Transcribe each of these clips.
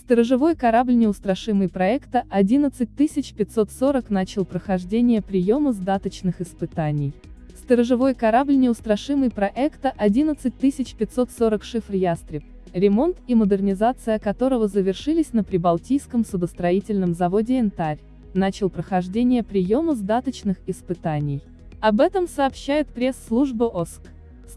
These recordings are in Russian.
Сторожевой корабль неустрашимый проекта 11540 начал прохождение приема сдаточных испытаний. Сторожевой корабль неустрашимый проекта 11540 шифр «Ястреб», ремонт и модернизация которого завершились на Прибалтийском судостроительном заводе «Янтарь», начал прохождение приема сдаточных испытаний. Об этом сообщает пресс-служба ОСК.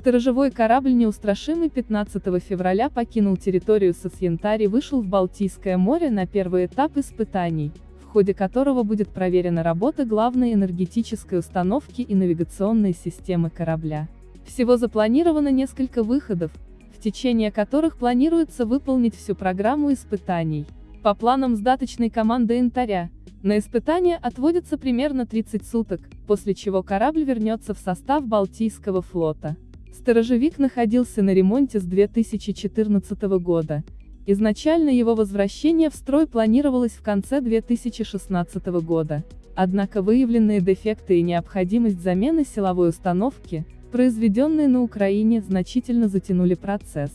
Сторожевой корабль неустрашимый 15 февраля покинул территорию Сосьянтари и вышел в Балтийское море на первый этап испытаний, в ходе которого будет проверена работа главной энергетической установки и навигационной системы корабля. Всего запланировано несколько выходов, в течение которых планируется выполнить всю программу испытаний. По планам сдаточной команды «Янтаря», на испытания отводится примерно 30 суток, после чего корабль вернется в состав Балтийского флота. Сторожевик находился на ремонте с 2014 года. Изначально его возвращение в строй планировалось в конце 2016 года. Однако выявленные дефекты и необходимость замены силовой установки, произведенные на Украине, значительно затянули процесс.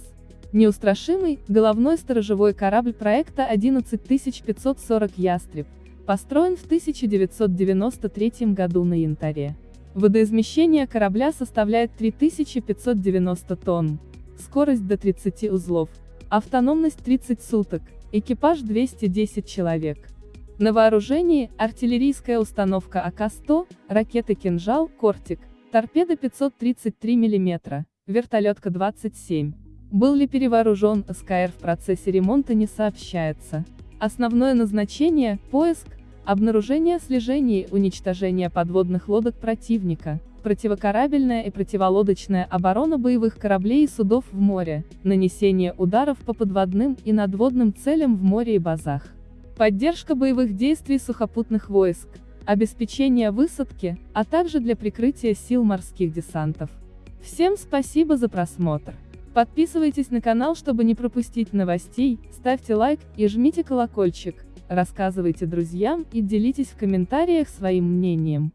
Неустрашимый, головной сторожевой корабль проекта 11540 «Ястреб», построен в 1993 году на Янтаре. Водоизмещение корабля составляет 3590 тонн, скорость до 30 узлов, автономность 30 суток, экипаж 210 человек. На вооружении артиллерийская установка АК-100, ракеты «Кинжал», «Кортик», торпеда 533 мм, вертолетка 27. Был ли перевооружен СКР в процессе ремонта не сообщается. Основное назначение – поиск, Обнаружение слежения и уничтожение подводных лодок противника, противокорабельная и противолодочная оборона боевых кораблей и судов в море, нанесение ударов по подводным и надводным целям в море и базах, поддержка боевых действий сухопутных войск, обеспечение высадки, а также для прикрытия сил морских десантов. Всем спасибо за просмотр. Подписывайтесь на канал, чтобы не пропустить новостей, ставьте лайк и жмите колокольчик рассказывайте друзьям и делитесь в комментариях своим мнением.